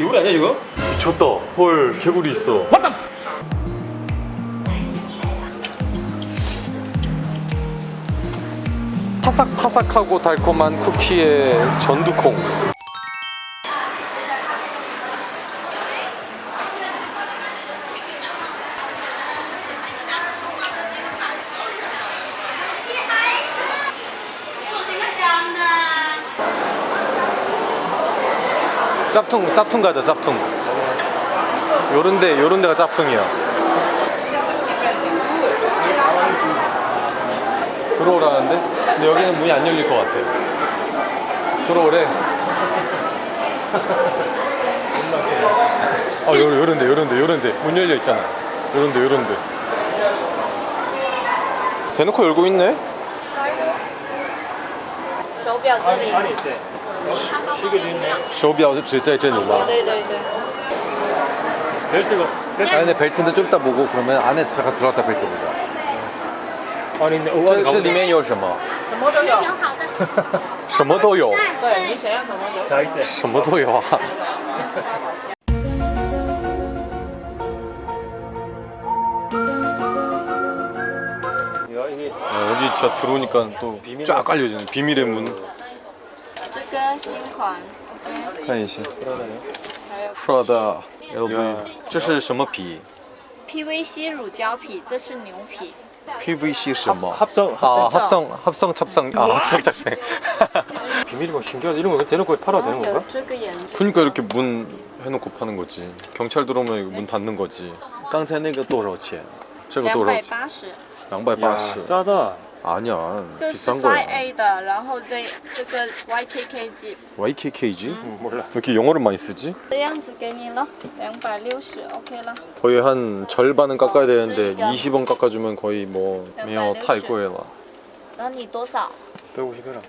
개구리 아니야 지금? 미쳤다. 헐 개구리 있어. 맞다 파삭파삭하고 달콤한 쿠키의 전두콩 짭퉁 짭퉁 가자 짭퉁. 요런데 요런데가 짭퉁이야. 들어오라는데? 근데 여기는 문이 안 열릴 것 같아. 들어오래. 아 요, 요런데 요런데 요런데. 문 열려 있잖아. 요런데 요런데. 대놓고 열고 있네 手表这里， 안에 있대 它包包也一样。手表只在这里吗对对对， 벨트가 벨트 안에 벨트는 좀 이따 보고 그러면 안에 잠깐 들어갔다 벨트 보자 안에 있네 어, 안에 这这 가보자. 里面有什么什么都有，好的。什么都有对你想要什么有。 다 있대 什么都有啊 여기 진짜 들어오니까 또 쫙 깔려지는 비밀의 문 这个新款，OK，看一下그러네요 还有 Prada LV 这是什么皮 PVC 乳胶皮，这是牛皮。 PVC 什么 합성 아 합성 합성 합성 찹성 아 합성 찹성 비밀이고 신기하다 이런 거 대놓고 팔아도 되는 有 건가? 这个颜值， 그러니까 이렇게 문 해놓고 파는 거지 경찰 들어오면 이거 문 닫는 거지 刚才那个多少钱这个两多少钱百八十。 야 280 싸다 아니야 这是 비싼 Five 거야 A 的，然后这这个 YKK G YKKG? 응, 몰라 왜 이렇게 영어를 많이 쓰지? 这样子给你了，两百六十，OK 了。 거의 한 절반은 깎아야 되는데 그러니까. 20원 깎아주면 거의 뭐 매어 타이거에라 然后你多少？ 150회라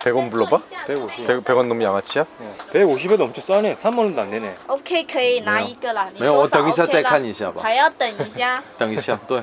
100원 불러봐? 150 100, 100원 넘으면 양아치야? 150에도 엄청 싸네 3만원도 안 되네 OK，可以拿一个啦。你没有多少我等一下 OK 再啦看一下吧还要等一下。等一下对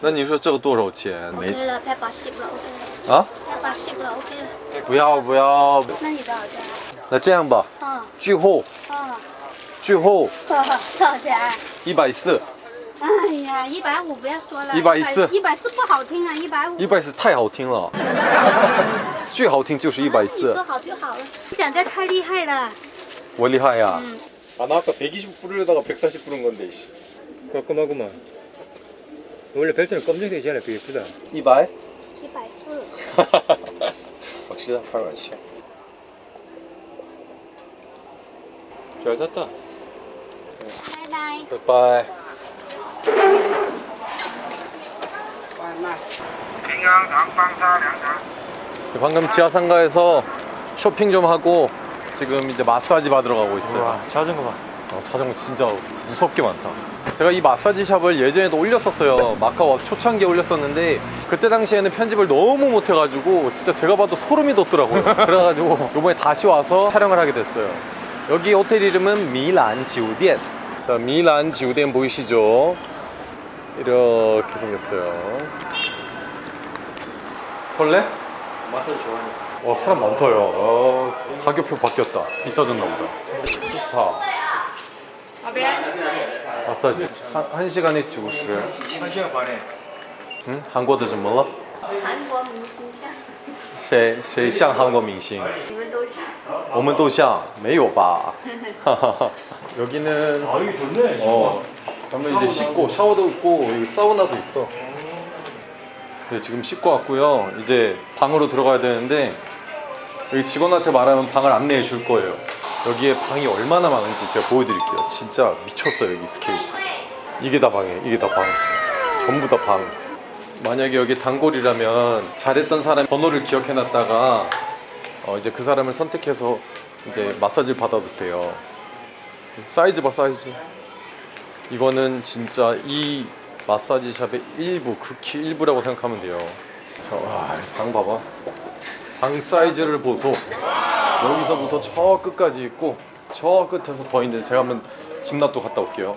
那你说这个多少钱没 OK 了，拍把戏了，OK 了，啊拍把戏了，OK 了。不要不要那你多少钱？那这样吧嗯最后嗯，最后多少钱？一百四哎呀，一百五不要说了， 140一百四不好听啊，一百五。一百四太好听了最好听就是一百你四说好就好了，你讲这太厉害了。我厉害呀嗯 아 나 아까 120 부르려다가 140 부른 건데 씨. 깔끔하구만 원래 벨트는 검정색이 제일 예쁘다 100? 一百四， 확실히 开玩笑 잘 샀다 拜拜。拜拜 방금 지하상가에서 쇼핑 좀 하고 지금 이제 마사지 받으러 가고 있어요 와 자전거 봐 어, 자전거 진짜 무섭게 많다. 제가 이 마사지 샵을 예전에도 올렸었어요. 마카오 초창기에 올렸었는데 그때 당시에는 편집을 너무 못해가지고 진짜 제가 봐도 소름이 돋더라고요. 그래가지고 이번에 다시 와서 촬영을 하게 됐어요. 여기 호텔 이름은 미란 지우디엔. 자 미란 지우디엔 보이시죠? 이렇게 생겼어요. 설레? 마사지 좋아하네 와 사람 많다 요. 어, 가격표 바뀌었다. 비싸졌나 보다. 스파 마사지 한, 한 시간에 90 한 시간 반에 응? 한국어 怎么了?韩国明星像，谁谁像韩国明星?你们都像。我们都像没有吧 여기는 아 이게 좋네 어 그러면 이제 씻고 샤워도 있고 여기 사우나도 있어 네, 지금 씻고 왔고요 이제 방으로 들어가야 되는데 여기 직원한테 말하면 방을 안내해 줄 거예요 여기에 방이 얼마나 많은지 제가 보여드릴게요. 진짜 미쳤어요 여기 스케일. 이게 다 방이에요 이게 다 방. 전부 다 방. 만약에 여기 단골이라면 잘했던 사람 번호를 기억해놨다가 어, 이제 그 사람을 선택해서 이제 마사지를 받아도 돼요. 사이즈 봐 사이즈. 이거는 진짜 이 마사지 샵의 일부 극히 일부라고 생각하면 돼요. 자, 와, 방 봐봐. 방 사이즈를 보소 여기서부터 저 끝까지 있고 저 끝에서 더 있는데 제가 한번 집납도 갔다 올게요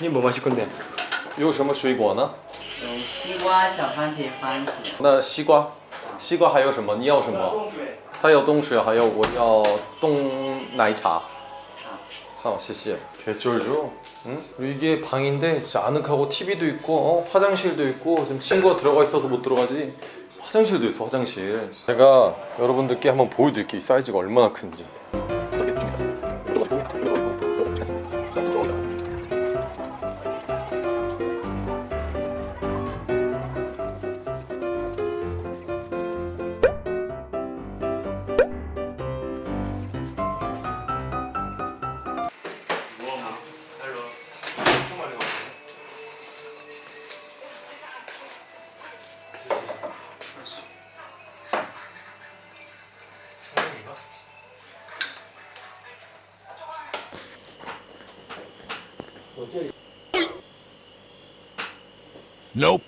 你뭐 마실 건데? 有什么水果呢有西瓜、小番茄、番茄。那西瓜西瓜还有什么你要什么他要冻水还有我要冻奶茶 아, 谢谢. 개쩔죠? 응? 이게 방인데 진짜 아늑하고 TV도 있고 어? 화장실도 있고 지금 친구가 들어가 있어서 못 들어가지 화장실도 있어 화장실. 제가 여러분들께 한번 보여드릴게요 이 사이즈가 얼마나 큰지 Nope.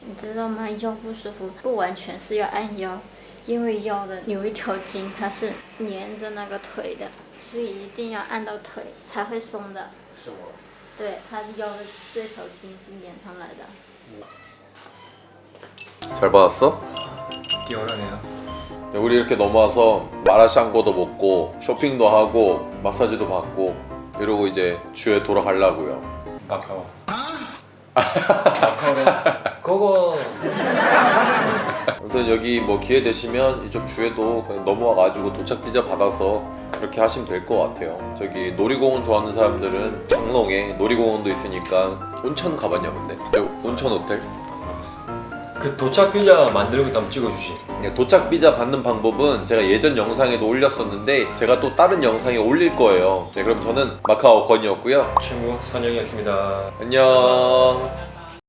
你知道吗？腰不舒服不完全是要按腰，因为腰的有一条筋它是连着那个腿的，所以一定要按到腿才会松的。是吗？对，它腰的这条筋是连上来的。 잘 받았어? 뛰어나네요. 네, 우리 이렇게 넘어와서 마라샹궈도 먹고 쇼핑도 하고 마사지도 받고 이러고 이제 주에 돌아가려고요 마카오. 마카오로. 그거 아무튼 여기 뭐 기회 되시면 이쪽 주에도 그냥 넘어와 가지고 도착 비자 받아서 그렇게 하시면 될 것 같아요 저기 놀이공원 좋아하는 사람들은 장롱에 놀이공원도 있으니까 온천 가봤냐 근데? 저 온천 호텔? 그 도착 비자 만들고 한번 찍어주시. 네, 도착 비자 받는 방법은 제가 예전 영상에도 올렸었는데 제가 또 다른 영상에 올릴 거예요 네 그럼 저는 마카오 건이었고요 친구 선영이었습니다. 안녕